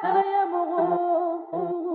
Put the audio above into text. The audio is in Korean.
하나야 먹어.